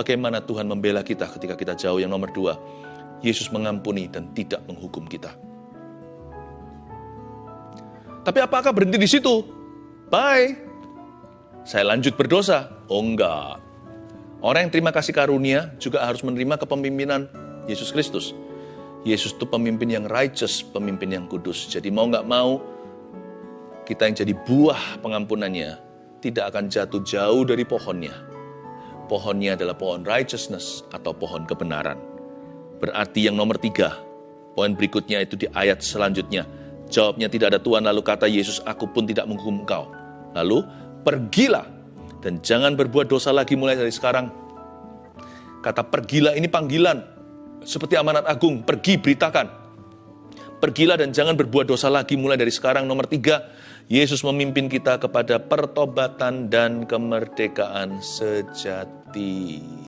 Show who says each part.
Speaker 1: Bagaimana Tuhan membela kita ketika kita jauh. Yang nomor dua, Yesus mengampuni dan tidak menghukum kita. Tapi apakah berhenti di situ? Bye. Saya lanjut berdosa. Oh enggak. Orang yang terima kasih karunia juga harus menerima kepemimpinan Yesus Kristus. Yesus itu pemimpin yang righteous, pemimpin yang kudus. Jadi mau nggak mau, kita yang jadi buah pengampunannya tidak akan jatuh jauh dari pohonnya. Pohonnya adalah pohon righteousness atau pohon kebenaran. Berarti yang nomor tiga, poin berikutnya itu di ayat selanjutnya. Jawabnya tidak ada Tuhan, lalu kata Yesus, aku pun tidak menghukum engkau. Lalu, pergilah dan jangan berbuat dosa lagi mulai dari sekarang. Kata pergilah ini panggilan. Seperti amanat agung, pergi beritakan. Pergilah dan jangan berbuat dosa lagi mulai dari sekarang. Nomor tiga, Yesus memimpin kita kepada pertobatan dan kemerdekaan sejati.